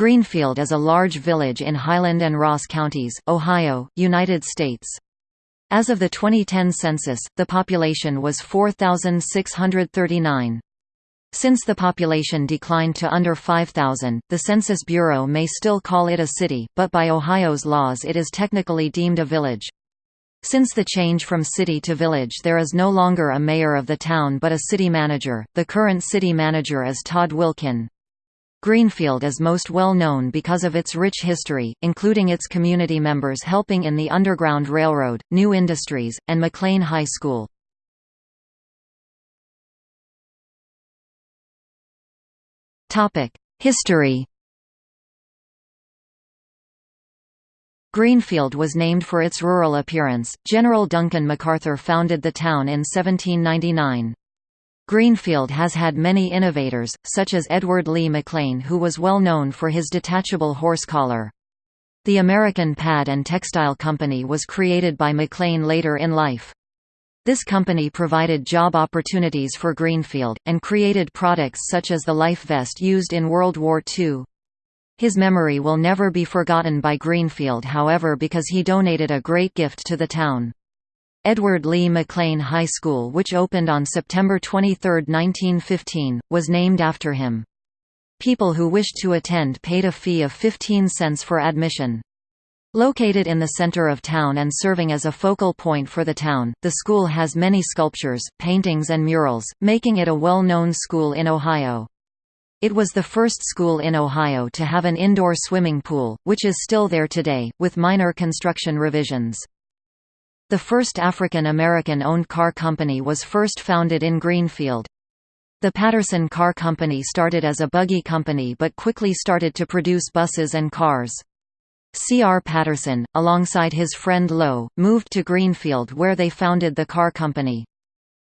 Greenfield is a large village in Highland and Ross counties, Ohio, United States. As of the 2010 census, the population was 4,639. Since the population declined to under 5,000, the Census Bureau may still call it a city, but by Ohio's laws it is technically deemed a village. Since the change from city to village there is no longer a mayor of the town but a city manager. The current city manager is Todd Wilkin. Greenfield is most well known because of its rich history, including its community members helping in the Underground Railroad, new industries, and McClain High School. History Greenfield was named for its rural appearance. General Duncan MacArthur founded the town in 1799. Greenfield has had many innovators, such as Edward Lee McClain who was well known for his detachable horse collar. The American Pad and Textile Company was created by McClain later in life. This company provided job opportunities for Greenfield, and created products such as the life vest used in World War II. His memory will never be forgotten by Greenfield however because he donated a great gift to the town. Edward Lee McClain High School which opened on September 23, 1915, was named after him. People who wished to attend paid a fee of 15 cents for admission. Located in the center of town and serving as a focal point for the town, the school has many sculptures, paintings and murals, making it a well-known school in Ohio. It was the first school in Ohio to have an indoor swimming pool, which is still there today, with minor construction revisions. The first African American owned car company was first founded in Greenfield. The Patterson Car Company started as a buggy company but quickly started to produce buses and cars. C. R. Patterson, alongside his friend Lowe, moved to Greenfield where they founded the car company.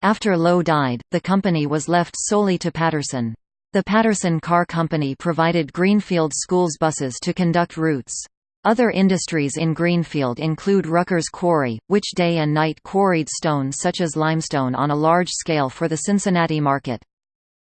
After Lowe died, the company was left solely to Patterson. The Patterson Car Company provided Greenfield schools buses to conduct routes. Other industries in Greenfield include Rucker's Quarry, which day and night quarried stone such as limestone on a large scale for the Cincinnati market.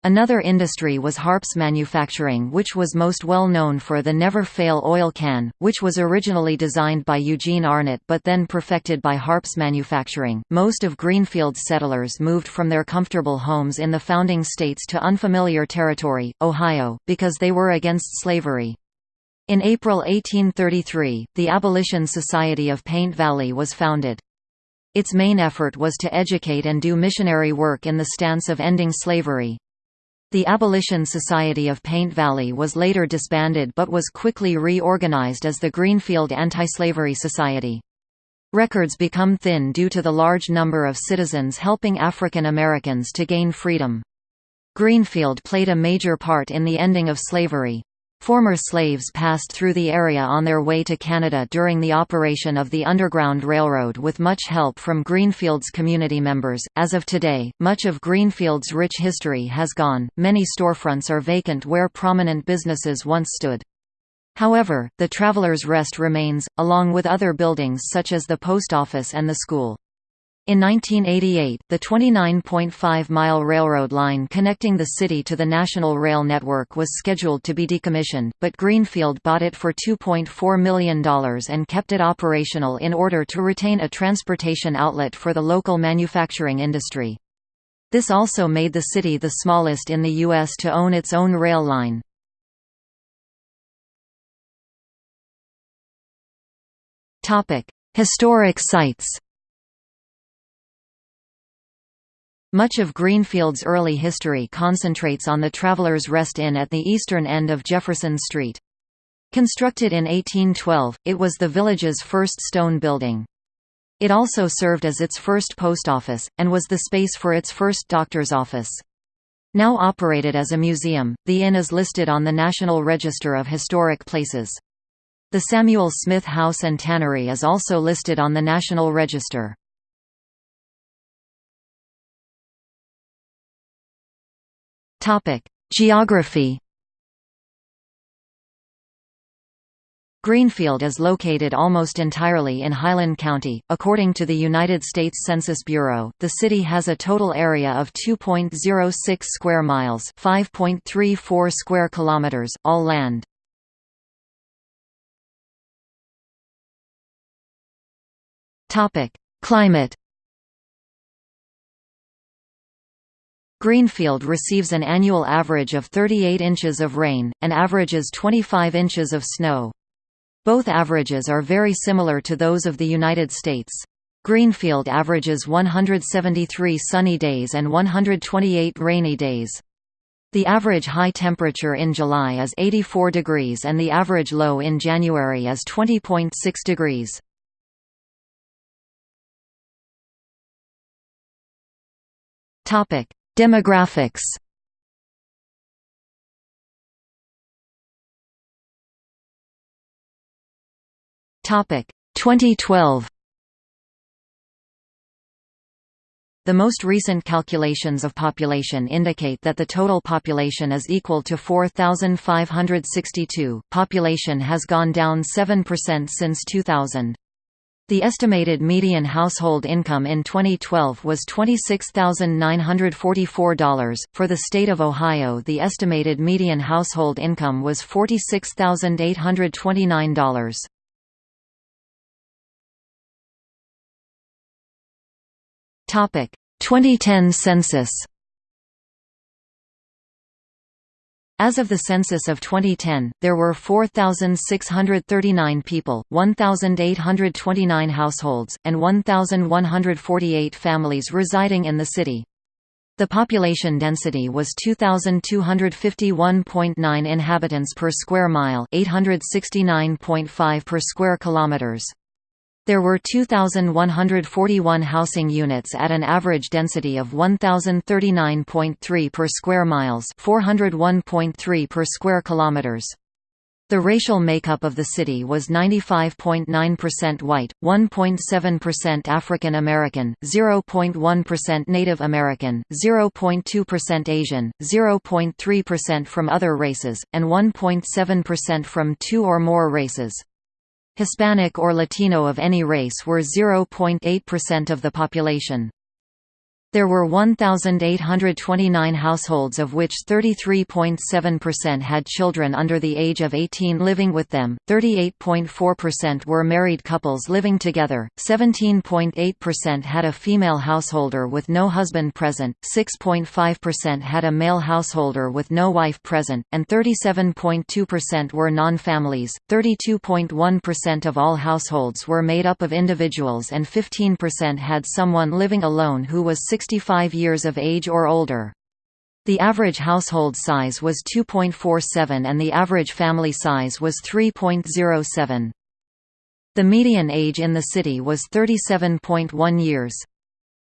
Another industry was Harps manufacturing which was most well known for the Never Fail oil can, which was originally designed by Eugene Arnott but then perfected by Harps manufacturing. Most of Greenfield's settlers moved from their comfortable homes in the founding states to unfamiliar territory, Ohio, because they were against slavery. In April 1833, the Abolition Society of Paint Valley was founded. Its main effort was to educate and do missionary work in the stance of ending slavery. The Abolition Society of Paint Valley was later disbanded but was quickly reorganized as the Greenfield Anti-Slavery Society. Records become thin due to the large number of citizens helping African Americans to gain freedom. Greenfield played a major part in the ending of slavery. Former slaves passed through the area on their way to Canada during the operation of the Underground Railroad with much help from Greenfield's community members. As of today, much of Greenfield's rich history has gone, many storefronts are vacant where prominent businesses once stood. However, the Travelers Rest remains, along with other buildings such as the post office and the school. In 1988, the 29.5-mile railroad line connecting the city to the National Rail Network was scheduled to be decommissioned, but Greenfield bought it for $2.4 million and kept it operational in order to retain a transportation outlet for the local manufacturing industry. This also made the city the smallest in the U.S. to own its own rail line. Historic sites Much of Greenfield's early history concentrates on the Travelers' Rest Inn at the eastern end of Jefferson Street. Constructed in 1812, it was the village's first stone building. It also served as its first post office, and was the space for its first doctor's office. Now operated as a museum, the inn is listed on the National Register of Historic Places. The Samuel Smith House and Tannery is also listed on the National Register. Topic: Geography. Greenfield is located almost entirely in Highland County. According to the United States Census Bureau, the city has a total area of 2.06 square miles, 5.34 square kilometers, all land. Topic: Climate Greenfield receives an annual average of 38 inches of rain, and averages 25 inches of snow. Both averages are very similar to those of the United States. Greenfield averages 173 sunny days and 128 rainy days. The average high temperature in July is 84 degrees and the average low in January is 20.6 degrees. Topic: Demographics Topic 2012 The most recent calculations of population indicate that the total population is equal to 4,562. Population has gone down 7% since 2000. The estimated median household income in 2012 was $26,944. For the state of Ohio, the estimated median household income was $46,829. Topic: 2010 census. As of the census of 2010, there were 4,639 people, 1,829 households, and 1,148 families residing in the city. The population density was 2251.9 inhabitants per square mile, 869.5 per square kilometers. There were 2,141 housing units at an average density of 1,039.3 per square miles 401.3 per square kilometers. The racial makeup of the city was 95.9% white, 1.7% African American, 0.1% Native American, 0.2% Asian, 0.3% from other races, and 1.7% from two or more races. Hispanic or Latino of any race were 0.8% of the population. There were 1,829 households of which 33.7% had children under the age of 18 living with them, 38.4% were married couples living together, 17.8% had a female householder with no husband present, 6.5% had a male householder with no wife present, and 37.2% were non-families. 32.1% of all households were made up of individuals and 15% had someone living alone who was 6 65 years of age or older. The average household size was 2.47 and the average family size was 3.07. The median age in the city was 37.1 years.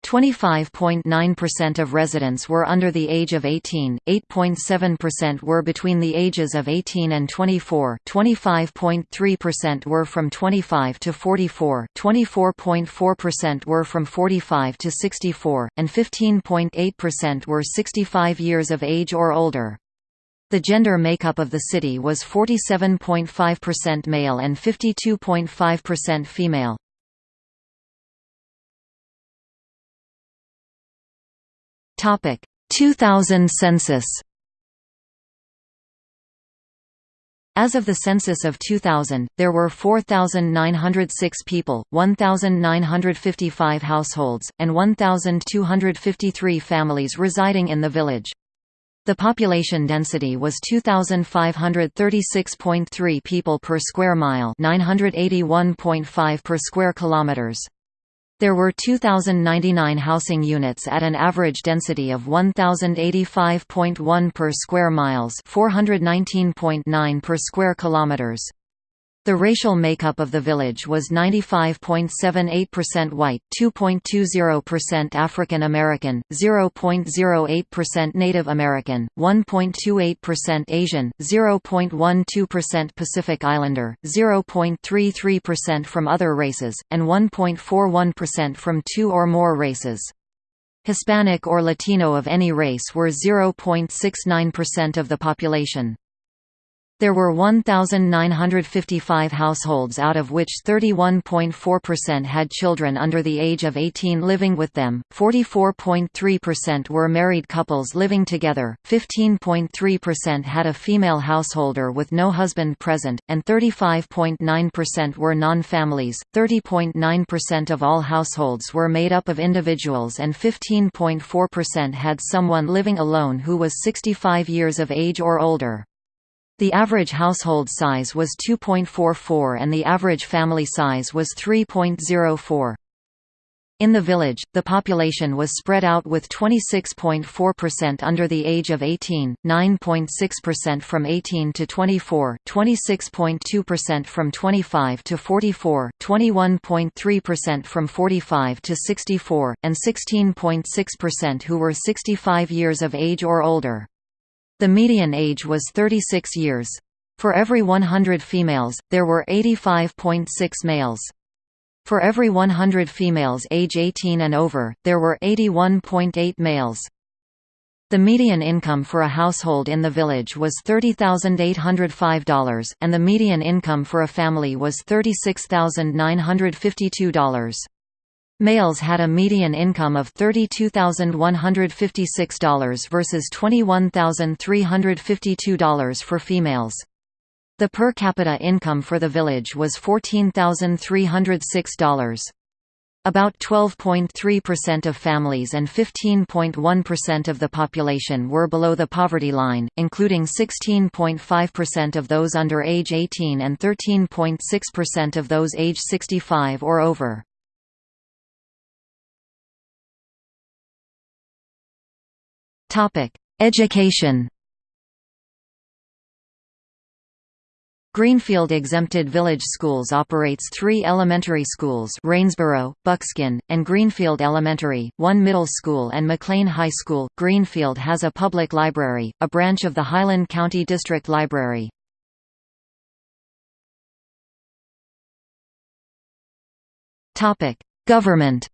25.9% of residents were under the age of 18, 8.7% were between the ages of 18 and 24, 25.3% were from 25 to 44, 24.4% were from 45 to 64, and 15.8% were 65 years of age or older. The gender makeup of the city was 47.5% male and 52.5% female. Topic 2000 census As of the census of 2000, there were 4,906 people, 1,955 households, and 1,253 families residing in the village. The population density was 2,536.3 people per square mile 981.5 per square kilometers. There were 2,099 housing units at an average density of 1,085.1 per square miles 419.9 per square kilometers. The racial makeup of the village was 95.78% white, 2.20% African American, 0.08% Native American, 1.28% Asian, 0.12% Pacific Islander, 0.33% from other races, and 1.41% from two or more races. Hispanic or Latino of any race were 0.69% of the population. There were 1,955 households out of which 31.4% had children under the age of 18 living with them, 44.3% were married couples living together, 15.3% had a female householder with no husband present, and 35.9% were non-families. 30.9% of all households were made up of individuals and 15.4% had someone living alone who was 65 years of age or older. The average household size was 2.44 and the average family size was 3.04. In the village, the population was spread out with 26.4% under the age of 18, 9.6% from 18 to 24, 26.2% from 25 to 44, 21.3% from 45 to 64, and 16.6% who were 65 years of age or older. The median age was 36 years. For every 100 females, there were 85.6 males. For every 100 females age 18 and over, there were 81.8 males. The median income for a household in the village was $30,805, and the median income for a family was $36,952. Males had a median income of $32,156 versus $21,352 for females. The per capita income for the village was $14,306. About 12.3% of families and 15.1% of the population were below the poverty line, including 16.5% of those under age 18 and 13.6% of those age 65 or over. Education Greenfield Exempted Village Schools operates three elementary schools Rainsboro, Buckskin, and Greenfield Elementary, one middle school and McClain High School. Greenfield has a public library, a branch of the Highland County District Library. Government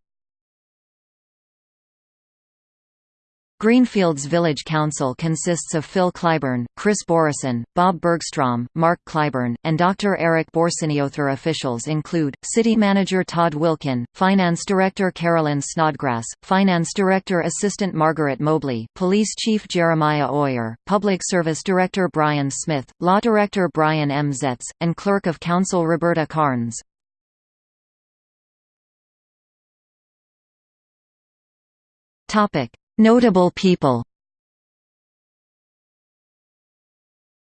Greenfield's Village Council consists of Phil Clyburn, Chris Borison, Bob Bergstrom, Mark Clyburn, and Dr. Eric Borsineother. Officials include, City Manager Todd Wilkin, Finance Director Carolyn Snodgrass, Finance Director Assistant Margaret Mobley, Police Chief Jeremiah Oyer, Public Service Director Brian Smith, Law Director Brian M. Zetz, and Clerk of Council Roberta Carnes. Topic Notable people.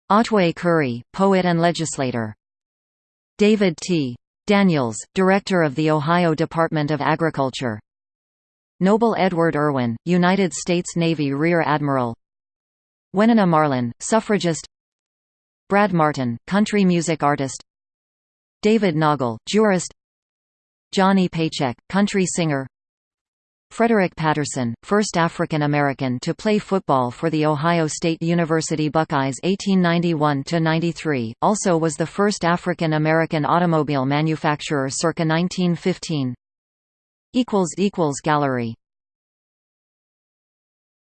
Otway Curry, poet and legislator. David T. Daniels, Director of the Ohio Department of Agriculture. Noble Edward Irwin, United States Navy Rear Admiral. Wenena Marlin, suffragist. Brad Martin, country music artist. David Noggle, jurist. Johnny Paycheck, country singer Frederick Patterson, first African American to play football for the Ohio State University Buckeyes 1891–93, also was the first African American automobile manufacturer circa 1915. Gallery